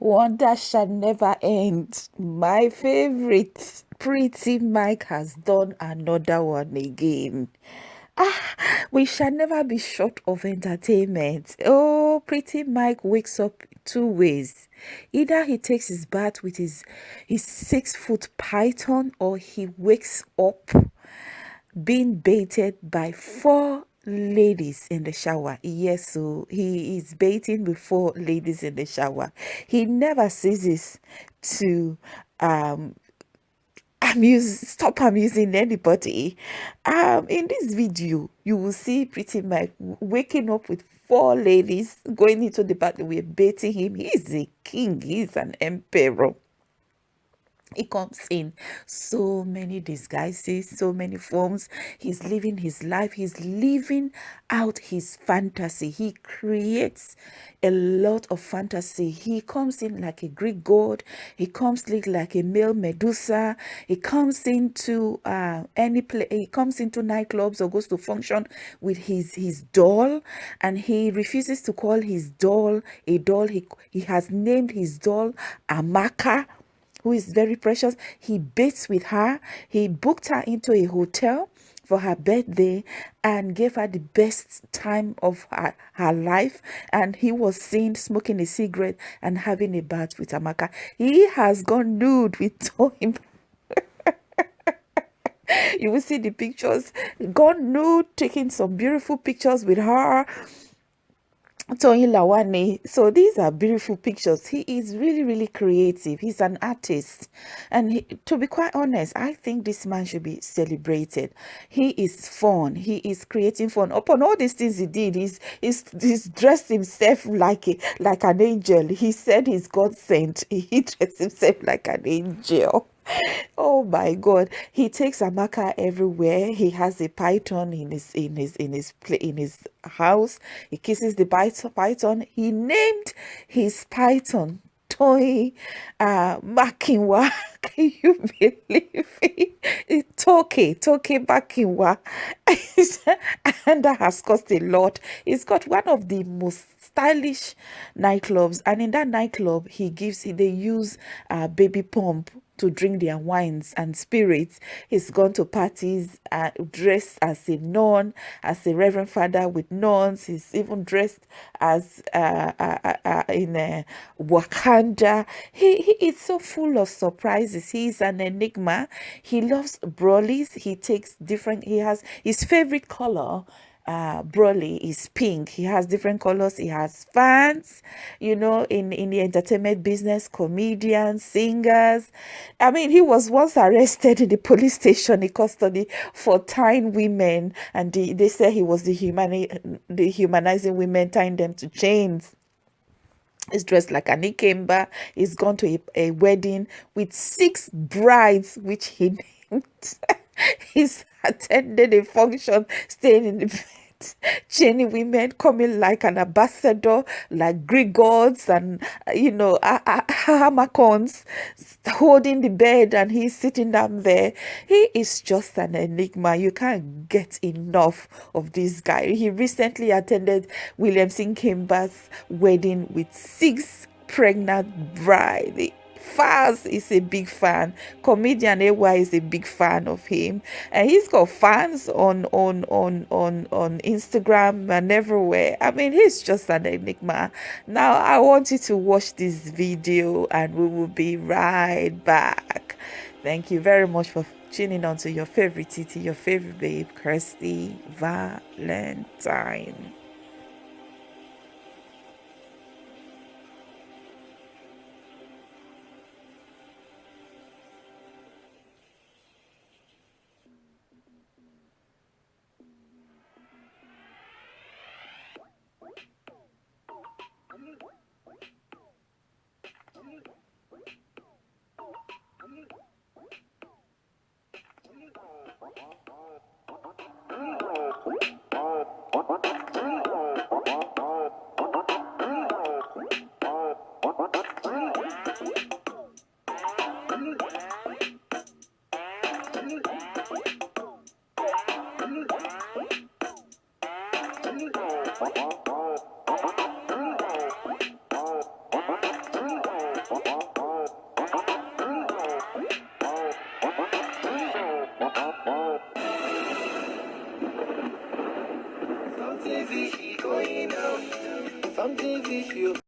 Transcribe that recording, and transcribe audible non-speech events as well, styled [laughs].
Wonder shall never end. My favorite, Pretty Mike, has done another one again. Ah, we shall never be short of entertainment. Oh, Pretty Mike wakes up two ways. Either he takes his bath with his, his six foot python or he wakes up being baited by four ladies in the shower. Yes so he is baiting before ladies in the shower. He never ceases to um amuse stop amusing anybody. Um in this video you will see pretty mike waking up with four ladies going into the bathroom. Baiting him. He's a king. He's an emperor he comes in. So many disguises so many forms. He's living his life. He's living out his fantasy. He creates a lot of fantasy. He comes in like a greek god. He comes like a male medusa. He comes into uh, any play he comes into nightclubs or goes to function with his his doll and he refuses to call his doll a doll. He he has named his doll amaka who is very precious. He bates with her. He booked her into a hotel for her birthday and gave her the best time of her, her life. And he was seen smoking a cigarette and having a bath with Amaka. He has gone nude with [laughs] Toyin. you will see the pictures. Gone nude, taking some beautiful pictures with her Toyin Lawani. So these are beautiful pictures. He is really, really creative. He's an artist. And he, to be quite honest, I think this man should be celebrated. He is fun. He is creating fun. Upon all these things he did, he's, he's, he's dressed himself like, a, like an angel. He said he's God sent. He [laughs] dressed himself like an angel oh my god. He takes amaka everywhere. He has a python in his in his in his in his house. He kisses the python. He named his python toy uh makinwa. [laughs] Can you believe it? Toke toke makinwa. [laughs] And that has cost a lot. He's got one of the most stylish nightclubs. And in that nightclub he gives they use uh baby pump to drink their wines and spirits. He's gone to parties uh, dressed as a nun, as a reverend father with nuns. He's even dressed as uh, uh, uh, uh in a Wakanda. He, he is so full of surprises. He's an enigma. He loves brolies. He takes different, he has his favorite color uh Broly is pink. He has different colors. He has fans, you know, in, in the entertainment business, comedians, singers. I mean, he was once arrested in the [laughs] police station in custody for tying women. And the, they say he was the, humani- the humanizing women, tying them to chains. He's dressed like an Ikemba. He's gone to a, a wedding with six brides, which he [laughs] named. [laughs] He's [laughs] attended a function, staying in the bed. [laughs] Jenny women coming like an ambassador, like Greek gods and, uh, you know, Hamakons holding the bed and he's sitting down there. He is just an enigma. You can't get enough of this guy. He recently attended Williams Uchemba's wedding with six pregnant bride Falz is a big fan. Comedian AY is a big fan of him, and he's got fans on on on on on Instagram and everywhere. I mean, he's just an enigma. Now, I want you to watch this video, and we will be right back. Thank you very much for tuning on to your favorite Titi, your favorite babe, Kirsty Valentine. Something fishy